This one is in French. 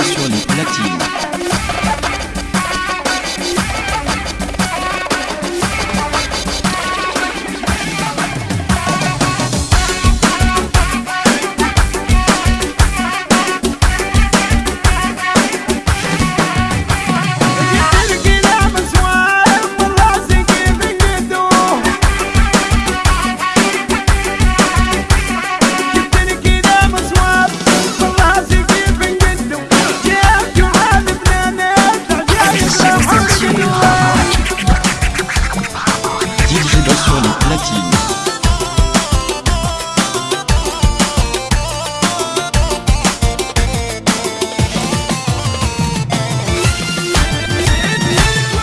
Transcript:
sur les platines.